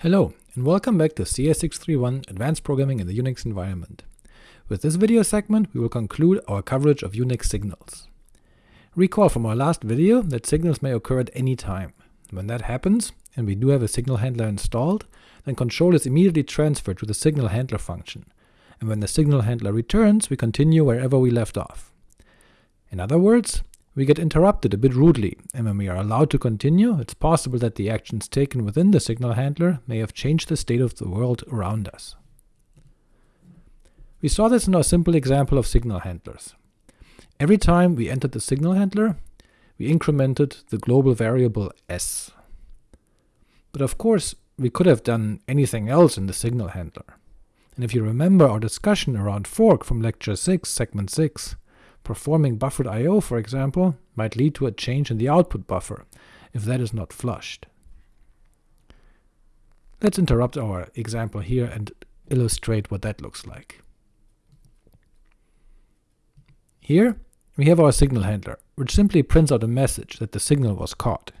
Hello, and welcome back to CS631 Advanced Programming in the Unix Environment. With this video segment, we will conclude our coverage of Unix signals. Recall from our last video that signals may occur at any time. When that happens, and we do have a signal handler installed, then control is immediately transferred to the signal handler function, and when the signal handler returns, we continue wherever we left off. In other words, we get interrupted a bit rudely, and when we are allowed to continue, it's possible that the actions taken within the signal handler may have changed the state of the world around us. We saw this in our simple example of signal handlers. Every time we entered the signal handler, we incremented the global variable s. But of course, we could have done anything else in the signal handler. And if you remember our discussion around fork from lecture 6, segment 6, Performing buffered I.O., for example, might lead to a change in the output buffer, if that is not flushed. Let's interrupt our example here and illustrate what that looks like. Here we have our signal handler, which simply prints out a message that the signal was caught.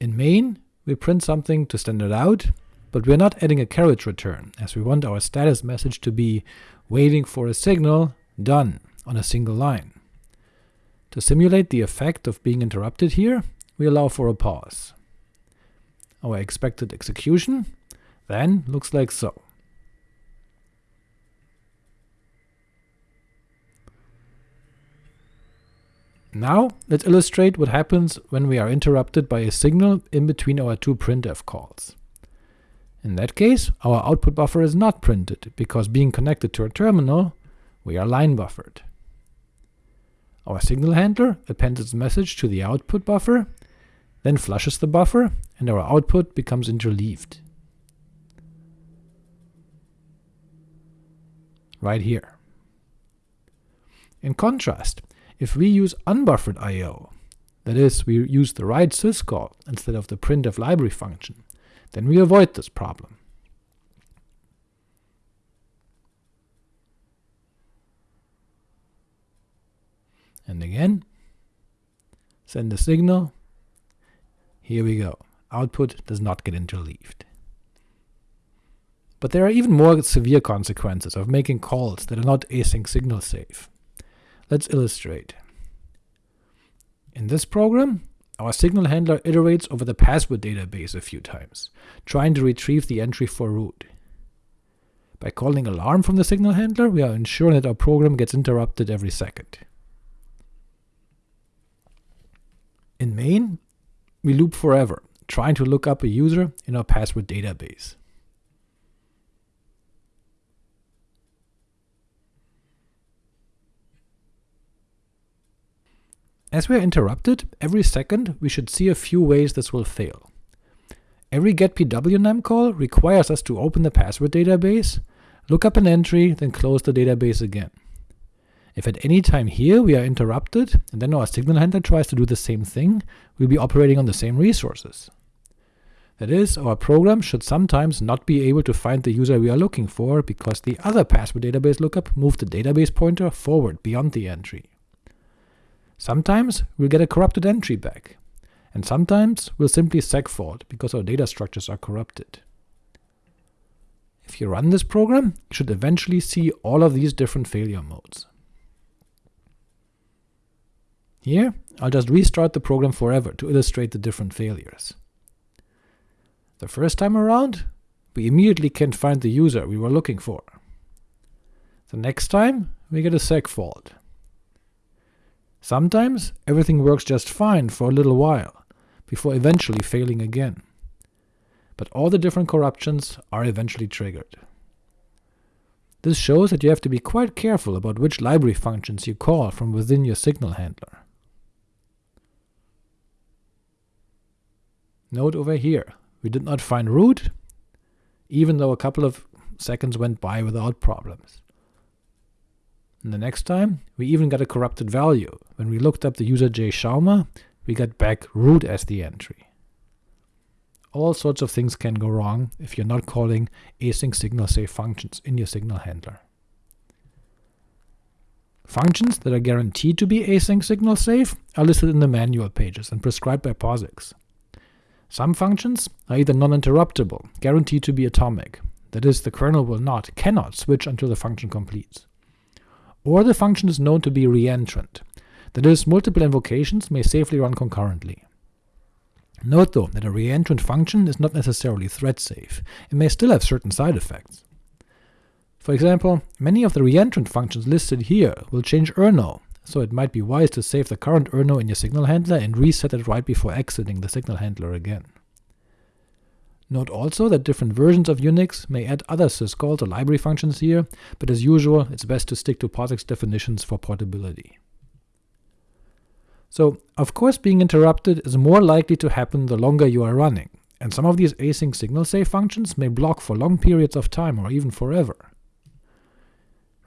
In main, we print something to standard out, but we are not adding a carriage return, as we want our status message to be waiting for a signal, done on a single line. To simulate the effect of being interrupted here, we allow for a pause. Our expected execution then looks like so. Now let's illustrate what happens when we are interrupted by a signal in between our two printf calls. In that case, our output buffer is not printed, because being connected to a terminal, we are line buffered. Our signal handler appends its message to the output buffer, then flushes the buffer, and our output becomes interleaved. Right here. In contrast, if we use unbuffered I.O., that is, we use the write syscall instead of the printf library function, then we avoid this problem. And again, send the signal, here we go, output does not get interleaved. But there are even more severe consequences of making calls that are not async signal safe. Let's illustrate. In this program, our signal handler iterates over the password database a few times, trying to retrieve the entry for root. By calling alarm from the signal handler, we are ensuring that our program gets interrupted every second. In main, we loop forever, trying to look up a user in our password database. As we are interrupted, every second we should see a few ways this will fail. Every getpwnam call requires us to open the password database, look up an entry, then close the database again. If at any time here we are interrupted, and then our signal handler tries to do the same thing, we'll be operating on the same resources. That is, our program should sometimes not be able to find the user we are looking for, because the other password database lookup moved the database pointer forward beyond the entry. Sometimes we'll get a corrupted entry back, and sometimes we'll simply segfault, because our data structures are corrupted. If you run this program, you should eventually see all of these different failure modes. Here, I'll just restart the program forever to illustrate the different failures. The first time around, we immediately can't find the user we were looking for. The next time, we get a segfault. Sometimes everything works just fine for a little while, before eventually failing again. But all the different corruptions are eventually triggered. This shows that you have to be quite careful about which library functions you call from within your signal handler. Note over here, we did not find root, even though a couple of seconds went by without problems. And the next time, we even got a corrupted value. When we looked up the user J Schauma, we got back root as the entry. All sorts of things can go wrong if you're not calling async signal safe functions in your signal handler. Functions that are guaranteed to be async signal safe are listed in the manual pages and prescribed by POSIX. Some functions are either non-interruptible, guaranteed to be atomic, that is, the kernel will not, cannot switch until the function completes. Or the function is known to be reentrant, that is, multiple invocations may safely run concurrently. Note though that a reentrant function is not necessarily thread-safe, it may still have certain side effects. For example, many of the reentrant functions listed here will change errno, so it might be wise to save the current errno in your signal handler and reset it right before exiting the signal handler again. Note also that different versions of Unix may add other syscalls or library functions here, but as usual it's best to stick to POSIX definitions for portability. So, of course being interrupted is more likely to happen the longer you are running, and some of these async signal safe functions may block for long periods of time or even forever.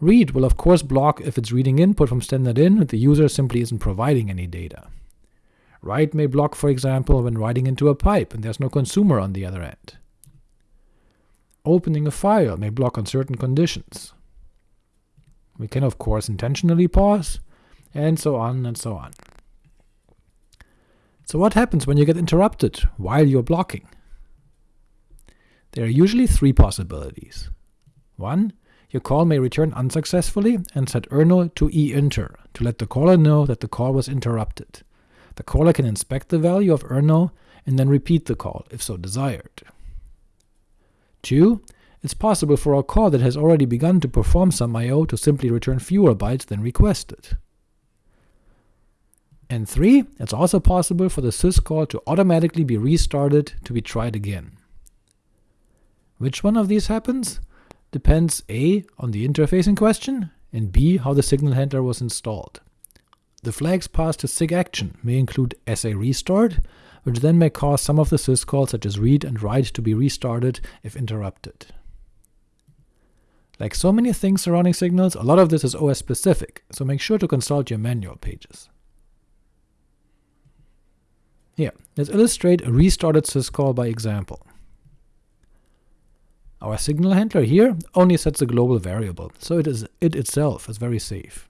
Read will of course block if it's reading input from standard in and the user simply isn't providing any data. Write may block, for example, when writing into a pipe and there's no consumer on the other end. Opening a file may block on certain conditions. We can of course intentionally pause, and so on and so on. So what happens when you get interrupted while you're blocking? There are usually three possibilities. 1. Your call may return unsuccessfully and set errno to EINTR to let the caller know that the call was interrupted. The caller can inspect the value of errno and then repeat the call, if so desired. 2. It's possible for a call that has already begun to perform some I.O. to simply return fewer bytes than requested. And 3. It's also possible for the syscall to automatically be restarted to be tried again. Which one of these happens? Depends a. on the interface in question, and b. how the signal handler was installed. The flags passed to sigaction may include SA restart, which then may cause some of the syscalls such as read and write to be restarted if interrupted. Like so many things surrounding signals, a lot of this is OS specific, so make sure to consult your manual pages. Here, let's illustrate a restarted syscall by example. Our signal handler here only sets a global variable, so it, is, it itself is very safe.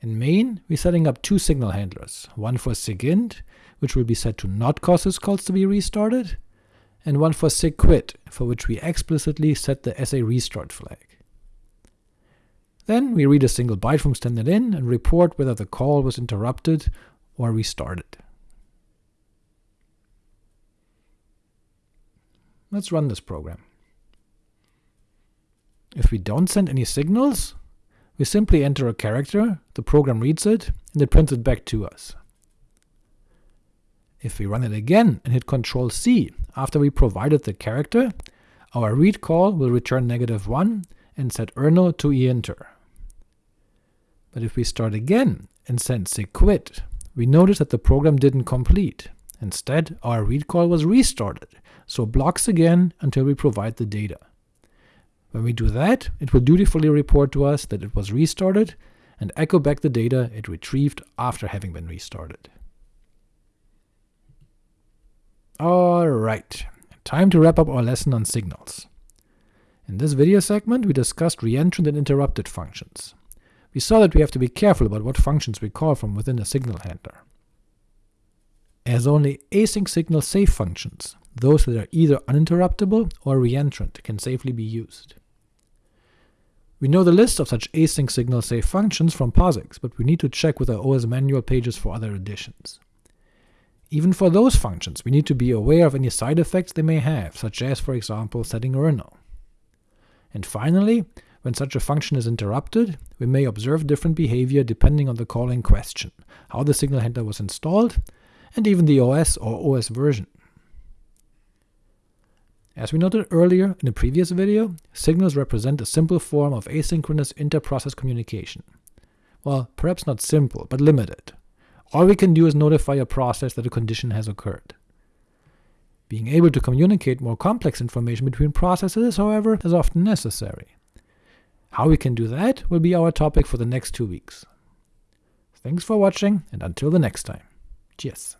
In main, we're setting up two signal handlers, one for sigint, which will be set to not cause syscalls to be restarted, and one for sigquit, for which we explicitly set the SA restart flag. Then we read a single byte from standard in and report whether the call was interrupted or restarted. Let's run this program. If we don't send any signals, we simply enter a character, the program reads it, and it prints it back to us. If we run it again and hit Ctrl C after we provided the character, our read call will return negative 1 and set errno to EINTR. But if we start again and send sigquit, we notice that the program didn't complete. Instead, our read call was restarted, so blocks again until we provide the data. When we do that, it will dutifully report to us that it was restarted, and echo back the data it retrieved after having been restarted. Alright, time to wrap up our lesson on signals. In this video segment we discussed reentrant and interrupted functions. We saw that we have to be careful about what functions we call from within a signal handler. As only async signal safe functions, those that are either uninterruptible or reentrant, can safely be used. We know the list of such async signal safe functions from POSIX, but we need to check with our OS manual pages for other additions. Even for those functions, we need to be aware of any side effects they may have, such as, for example, setting errno. And finally, when such a function is interrupted, we may observe different behavior depending on the call in question, how the signal handler was installed, and even the OS or OS version. As we noted earlier in a previous video, signals represent a simple form of asynchronous inter-process communication. Well, perhaps not simple, but limited. All we can do is notify a process that a condition has occurred. Being able to communicate more complex information between processes, however, is often necessary. How we can do that will be our topic for the next two weeks. Thanks for watching, and until the next time. Cheers.